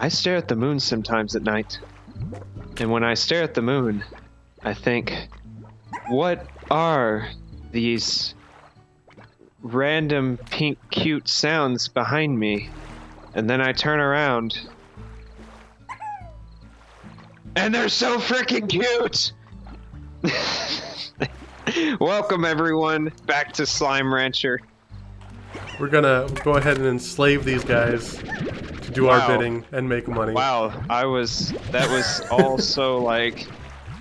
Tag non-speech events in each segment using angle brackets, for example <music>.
I stare at the moon sometimes at night. And when I stare at the moon, I think, what are these random pink cute sounds behind me? And then I turn around. And they're so freaking cute! <laughs> Welcome everyone back to Slime Rancher. We're gonna go ahead and enslave these guys do Wow. our bidding and make money. Wow, I was that was all <laughs> so like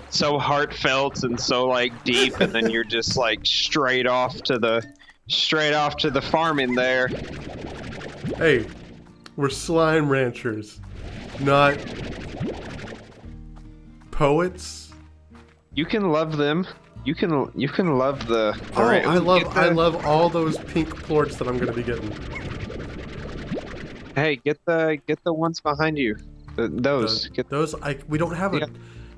so heartfelt and so like deep and then you're just like straight off to the straight off to the farming there. Hey, we're slime ranchers, not poets. You can love them. You can you can love the, Oh, I love the- I love all those pink plorts that I'm gonna be getting. Hey, get the get the ones behind you. The, those. Those, Get those I we don't have a. Yeah.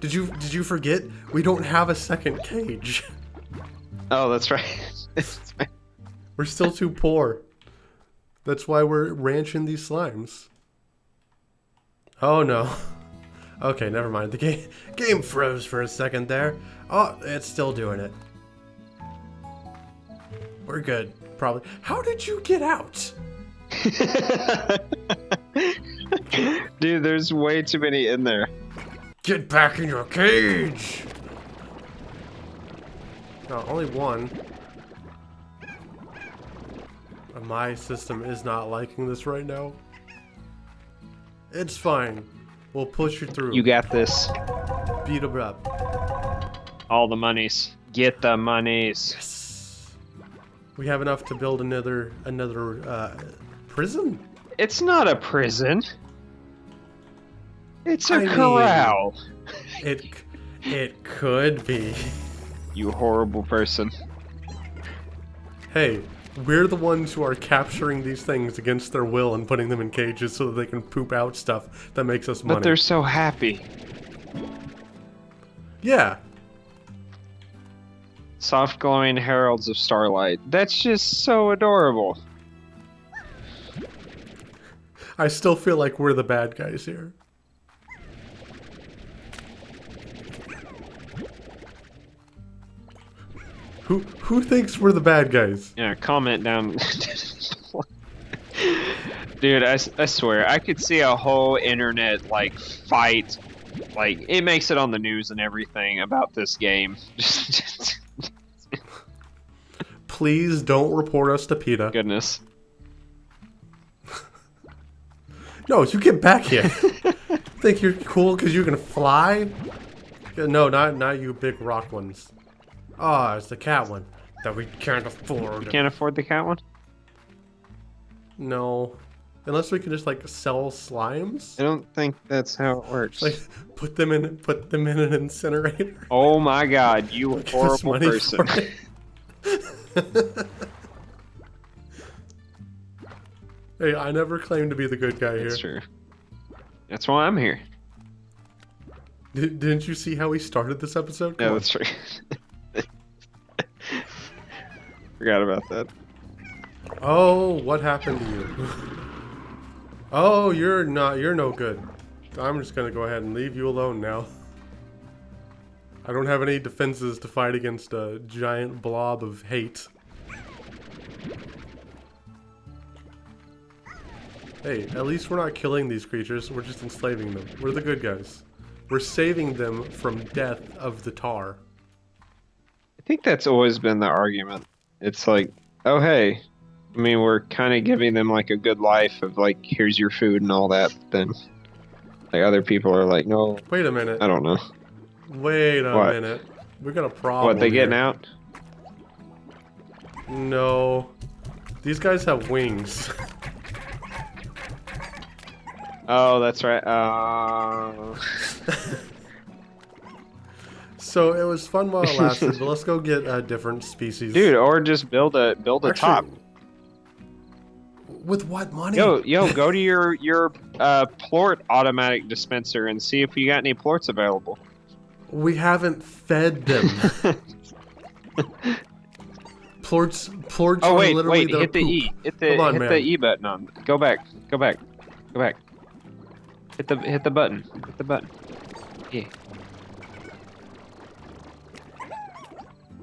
Did you did you forget? We don't have a second cage. <laughs> Oh, that's right. <laughs> We're still too poor. That's why we're ranching these slimes. Oh no. <laughs> Okay, never mind. The game game froze for a second there. Oh, it's still doing it. We're good, probably. How did you get out? <laughs> Dude, there's way too many in there. Get back in your cage! No, only one. My system is not liking this right now. It's fine. We'll push you through. You got this. beat him up. All the monies. Get the monies. Yes. We have enough to build another another uh, prison. It's not a prison. It's a I mean- corral. It it could be. You horrible person. Hey, we're the ones who are capturing these things against their will and putting them in cages so that they can poop out stuff that makes us money. But they're so happy. Yeah, Soft glowing heralds of starlight. That's just so adorable. I still feel like we're the bad guys here. Who who thinks we're the bad guys? Yeah, comment down. <laughs> Dude, I, I swear, I could see a whole internet, like, fight. Like, it makes it on the news and everything about this game. <laughs> Please don't report us to PETA. Goodness. No, you get back here. <laughs> Think you're cool because you can fly? No, not not you big rock ones. Ah, it's the cat one that we can't afford. Can't afford the cat one? No, unless we can just like sell slimes, I don't think that's how it works. like put them in put them in an incinerator. oh my god, you <laughs> horrible person. <laughs> hey, I never claimed to be the good guy here. That's true. That's why I'm here. Did, didn't you see how we started this episode? Yeah, Come on. that's true. <laughs> Forgot about that. Oh, what happened to you? <laughs> Oh, you're not. You're no good. I'm just gonna go ahead and leave you alone now. <laughs> I don't have any defenses to fight against a giant blob of hate. Hey, at least we're not killing these creatures. We're just enslaving them. We're the good guys. We're saving them from death of the tar. I think that's always been the argument. It's like, oh hey, I mean we're kind of giving them like a good life of like here's your food and all that. Then, like other people are like, no, Wait a minute. I don't know. Wait a What? minute. We got a problem. what they getting here. out? No. These guys have wings. <laughs> Oh, that's right. Uh, so it was fun while it lasted, but let's go get a different species. dude, or just build a build a Actually, top. With what money? Yo, yo, go <laughs> to your your uh, plort automatic dispenser and see if you got any plorts available. We haven't fed them. <laughs> plorts, plorts Oh are wait, literally wait, hit the. E. Hit the on, hit man. the E button on. Go back. Go back. Go back. Hit the hit the button. Hit the button. Yeah.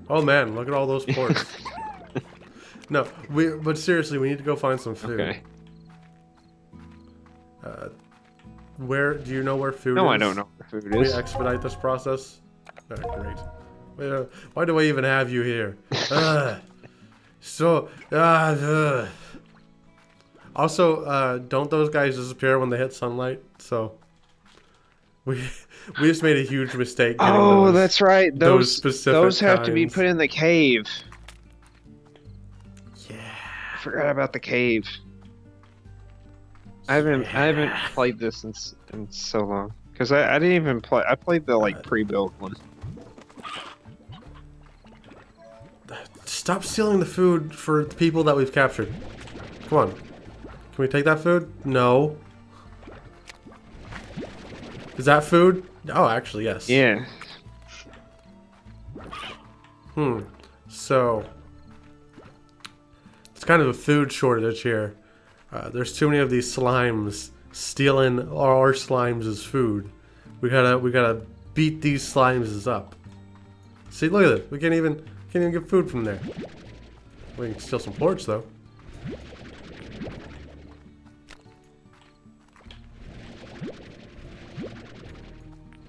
Oh man, look at all those <laughs> plorts. no, we. But seriously, we need to go find some food. Okay. Uh, where do you know where food is? No, is? I don't know where food Can we is. expedite this process? Ah, great. Uh, Why do I even have you here? Ugh. <laughs> so, ah, ugh. Also, uh, don't those guys disappear when they hit sunlight? So, we <laughs> we just made a huge mistake. getting Oh, those. that's right. those Those those have to be put in the cave. yeah. I forgot about the cave. I haven't I haven't played this in in so long because I, I didn't even play. I played the like pre-built one. Stop stealing the food for the people that we've captured. Come on. Can we take that food? No. Is that food? Oh, actually, yes. Yeah. Hmm. So, it's kind of a food shortage here. Uh, there's too many of these slimes stealing our slimes as food. We gotta, we gotta beat these slimes up. See, look at this. We can't even, can't even get food from there. We can steal some plorts though.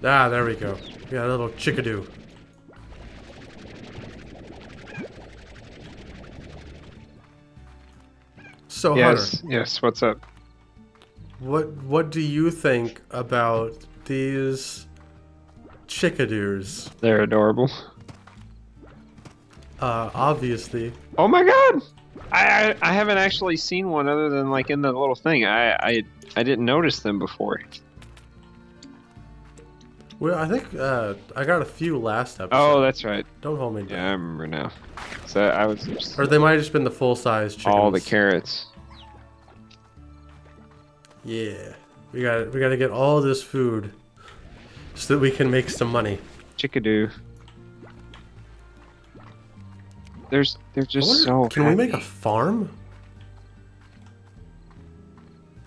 Ah, there we go. We got a little chickadoo. So, Yes. Hunter, Yes. What's up? what what do you think about these chickadoos? They're adorable. Uh, obviously, Oh my god! I, I I haven't actually seen one other than like in the little thing. I I I didn't notice them before. Well, I think uh, I got a few last episode. Oh, that's right. Don't hold me down. Yeah, I remember now. So I was Or they might have just been the full size chickens. all the carrots. Yeah, we got we got to get all this food so that we can make some money. Chickadoo. There's they're I just wonder, so. can we make a farm?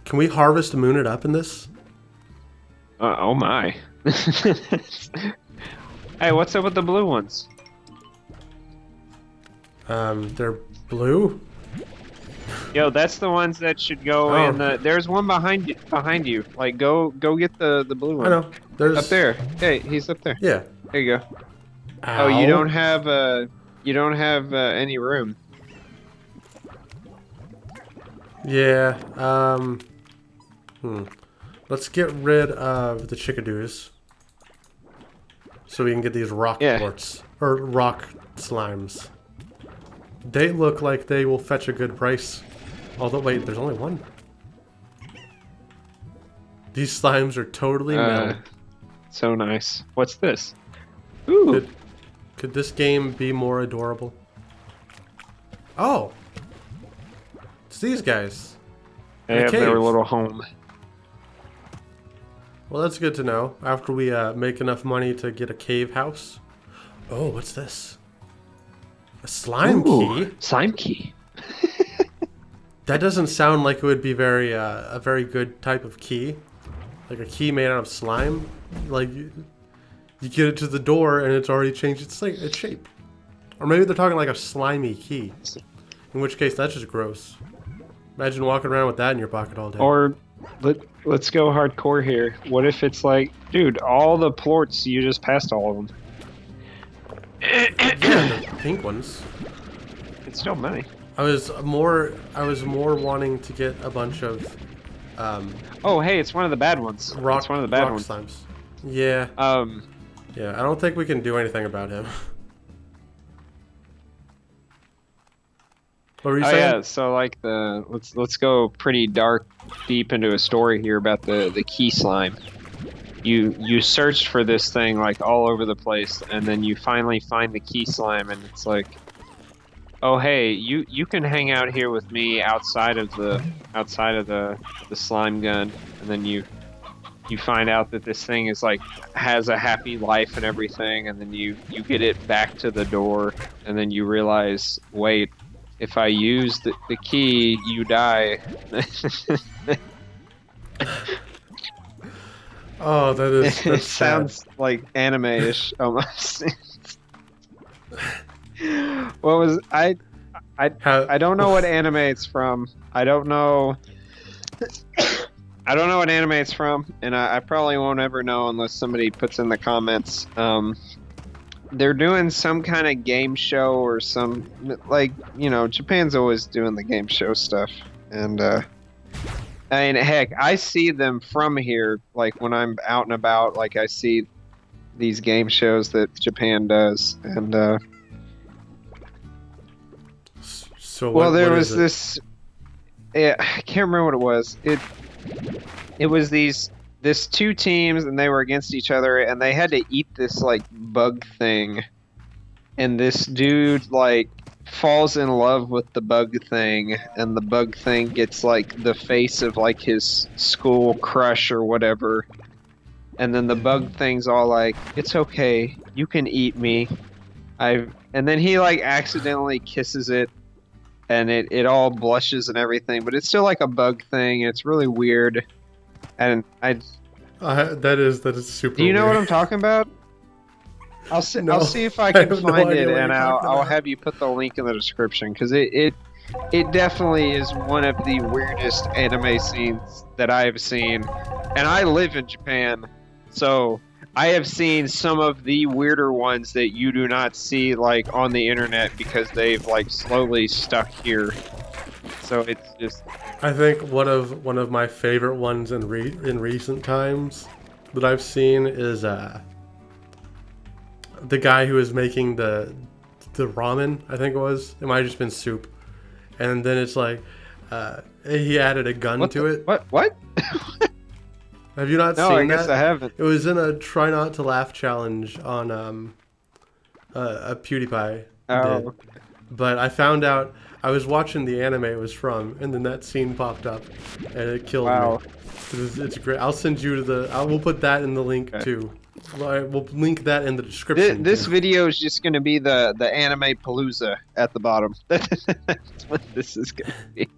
Can we harvest the moon it up in this? Uh, oh my. <laughs> hey, what's up with the blue ones? Um, they're blue. Yo, that's the ones that should go Oh. in the. There's one behind you. Behind you. Like, go go get the the blue one. I know. There's Up there. Hey, he's up there. Yeah. There you go. Oh, you don't have uh, you don't have uh, any room. Yeah. Um. Hmm. Let's get rid of the chickadoos, so we can get these rock Yeah. quartz or rock slimes. They look like they will fetch a good price. Although, wait, there's only one. These slimes are totally Uh, metal. so nice. What's this? Ooh. Could, could this game be more adorable? Oh! It's these guys. They a have their little home. Well, that's good to know. After we uh, make enough money to get a cave house. Oh, what's this? A slime Ooh, key? Slime key. <laughs> That doesn't sound like it would be very uh, a very good type of key. Like a key made out of slime. Like you, you get it to the door and it's already changed its, like, its shape. Or maybe they're talking like a slimy key. In which case, that's just gross. Imagine walking around with that in your pocket all day. Or let let's go hardcore here. What if it's like, dude, all the plorts you just passed all of them. <coughs> yeah, pink ones. It's still money. I was more I was more wanting to get a bunch of um, Oh, hey, it's one of the bad ones. rock it's one of the bad ones. slimes. Yeah, Um, yeah. I don't think we can do anything about him. <laughs> what were you oh saying? yeah, so like the let's let's go pretty dark, deep into a story here about the the key slime. You you searched for this thing like all over the place, and then you finally find the key slime, and it's like, oh hey, you you can hang out here with me outside of the outside of the the slime gun, and then you you find out that this thing is like has a happy life and everything, and then you you get it back to the door, and then you realize, wait, if I use the, the key, you die. <laughs> Oh, that is. <laughs> sad. sounds like anime-ish <laughs> almost. what was I? How, I don't know what anime it's from. I don't know. <coughs> I don't know what anime it's from, and I, I probably won't ever know unless somebody puts in the comments. Um, they're doing some kind of game show or some like you know Japan's always doing the game show stuff, and uh, I mean heck, I see them from here. Like when I'm out and about, like I see these game shows that Japan does, and uh, So well, there what was this. Yeah, I can't remember what it was. It it was these this two teams, and they were against each other, and they had to eat this like bug thing, and this dude like falls in love with the bug thing, and the bug thing gets like the face of like his school crush or whatever. And then the bug thing's all like, "It's okay, you can eat me." I and then he like accidentally kisses it and it, it all blushes and everything, but it's still like a bug thing. It's really weird. And I Uh, that is that is super. do you know weird. what I'm talking about? I'll see. <laughs> No, I'll see if I <laughs> I can no find idea it, and I'll, I'll have you put the link in the description because it, it it definitely is one of the weirdest anime scenes that I have seen, and I live in Japan, so I have seen some of the weirder ones that you do not see like on the internet because they've like slowly stuck here. So it's just I think one of one of my favorite ones in re- in recent times that I've seen is uh the guy who was making the the ramen. I think it was. It might have just been soup, and then it's like uh, he added a gun what to the- it. What what? <laughs> Have you not No, seen I guess that? I haven't. It was in a try not to laugh challenge on um uh, a PewDiePie. Oh. did. But I found out I was watching the anime it was from, and then that scene popped up, and it killed Wow. me. It's, it's great. I'll send you to the. I will put that in the link Okay. too. Well, We'll link that in the description. this too. video is just going to be the the anime palooza at the bottom. <laughs> That's what this is going to be.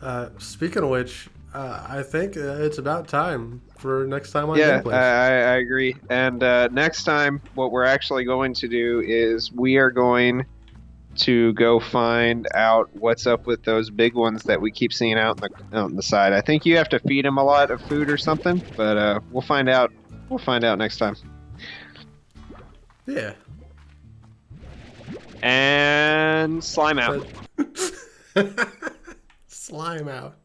Uh, speaking of which, uh, I think uh, it's about time for next time on Yeah, I, Gameplays. I I agree. And uh, next time, what we're actually going to do is we are going to go find out what's up with those big ones that we keep seeing out in the out in the side. I think you have to feed them a lot of food or something, but uh, we'll find out. We'll find out next time. yeah. And slime out. <laughs> Slime out.